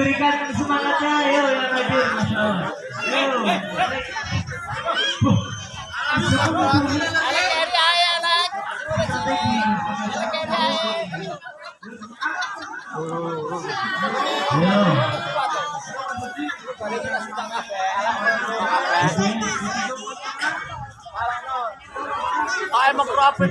Berikan semangatnya. Ayo yang hadir. Ayo. Ayo. Ay, mag-profit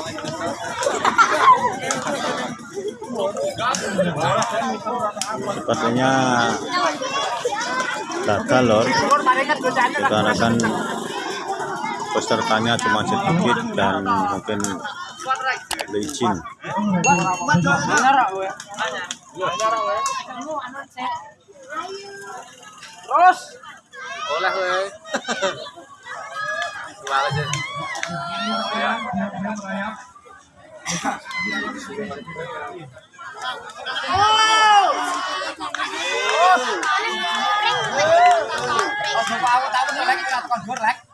Sepertinya gagal lor dikarenakan pesertanya cuma sedikit dan mungkin licin. Terus. Oleh we. Jual aja. Oh, aku tahu lagi kan kon lek.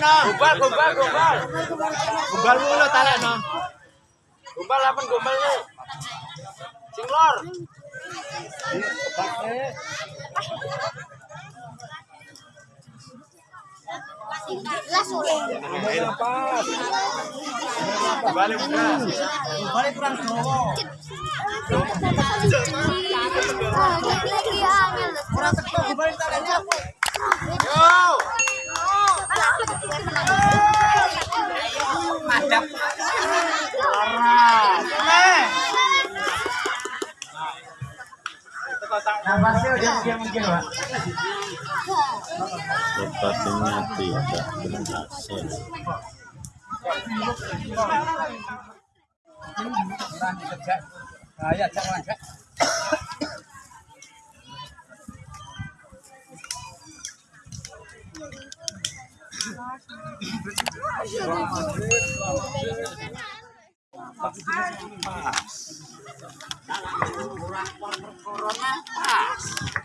No? Gumbal, gumbal, gumbal. Gumbal mulu talek no. Gumbal apa gumbal lu? Sing lor. Balik udah. Balik kurang Jawa. Kurang teko gumbal taleknya. Yo. Madap. Parah. Eh. Nafasnya udah mungkin mungkin, Pak. Sepertinya tidak berhasil. Ayo.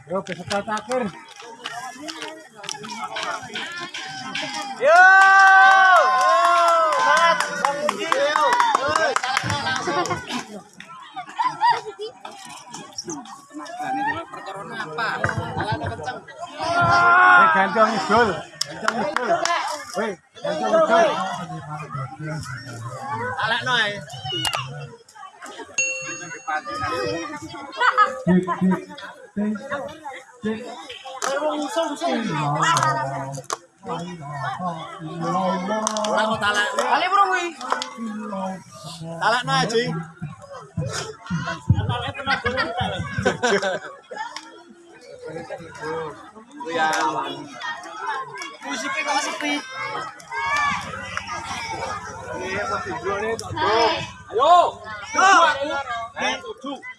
Yo, peserta terakhir. Yo! Semangat, Bang Budi. Eh, ganteng idul. Ganteng idul. Ora kok talek. Kali bro kuwi. Talek noy, Ji. Ya. Musiknya kok sepi. Iya, masih drone tok. Ayo. Eh, tujuh. Ayo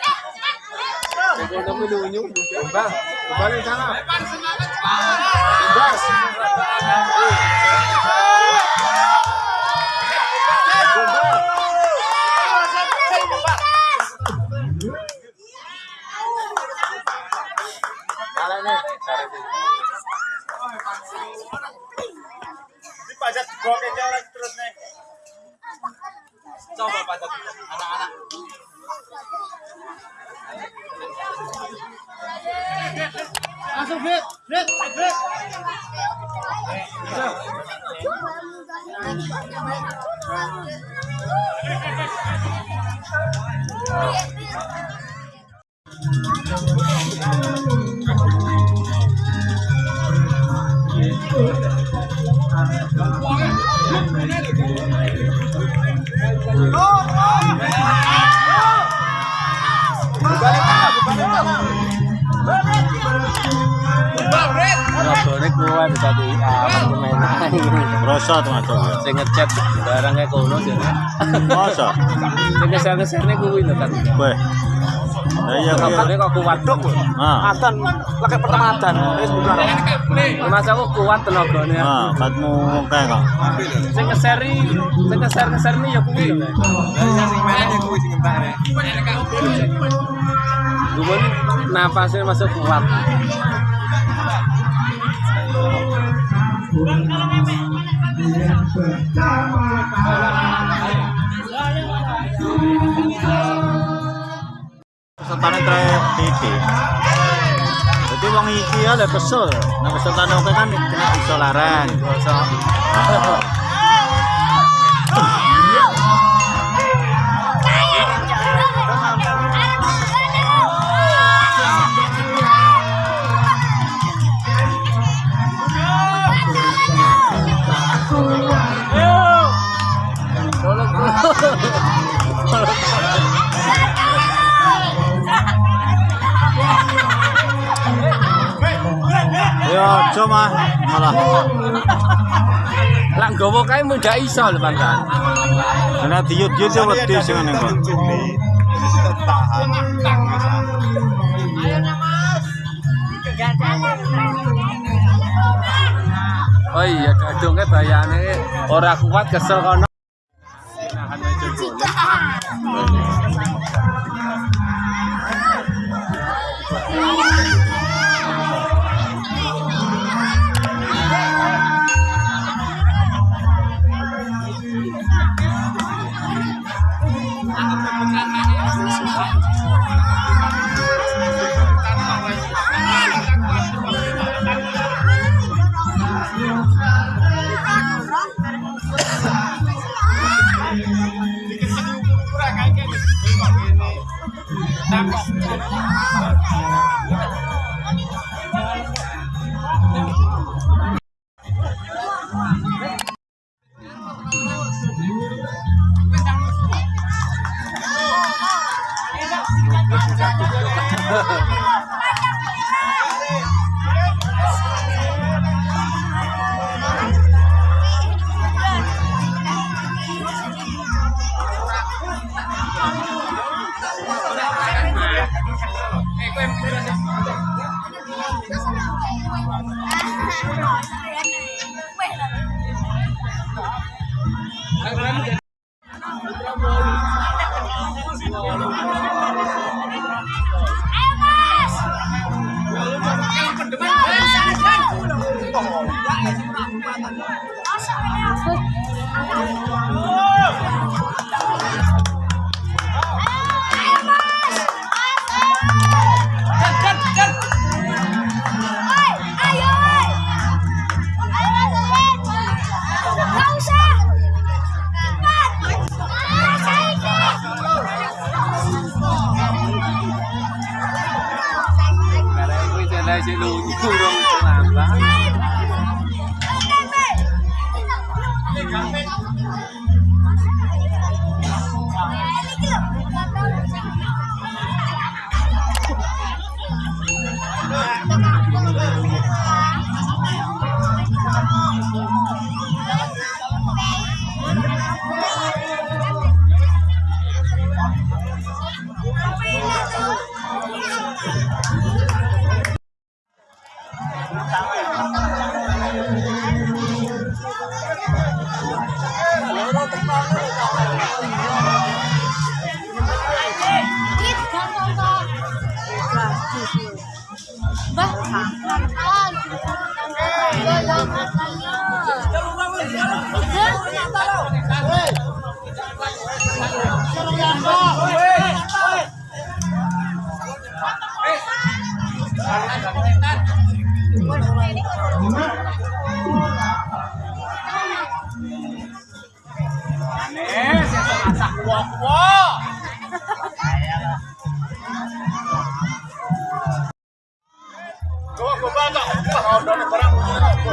terus nih. Coba pajak anak-anak. Attention, vite, vite, vite. Rasa termasuk. Sing ngechat barangnya kono jane. Masa? Sing keser-keserne kuwi lho kan. Weh. Iya. Nobone kok kuat dok. Ah. Adan lagi pertama. Wis bubar. Mas aku kuat tenagane. Ah, katmu kae kok. Sing keseri, sing keser-keserni ya kuwi lho. Sing meneh kuwi sing entakne. Gue nafasnya masuk kuat. Pesertane trek titik. Jadi wong iki ya lek kesel. Pesertane oke kan kena iso Iso. Ya mah malah. Lah nggowo kae mun gak iso lho Bang. Kena diut-diut ya wedi sing ngene kok. Oh iya, dadungnya bayane ora kuat kesel kono. Thank you. Karena sik lunyu Eh, Nih, masak kuah-kuah.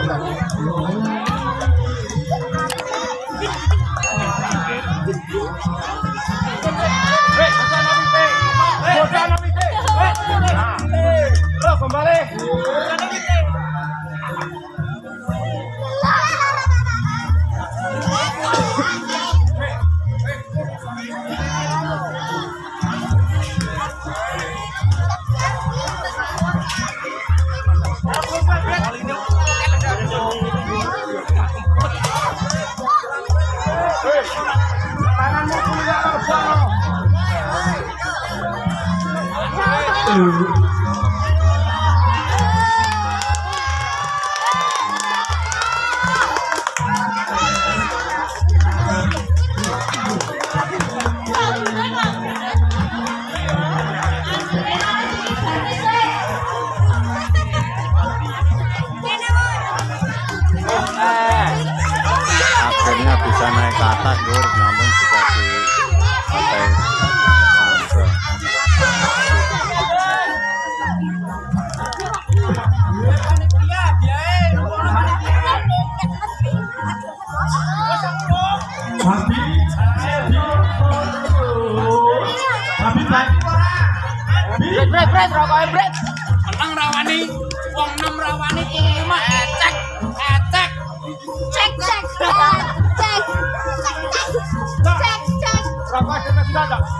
Gracias. Oh. Bret, rokoknya bret. Menang rawani, wong enam rawani, wong lima ecek, ecek. Cek cek cek cek cek cek Rokok ada sudah ada. Sing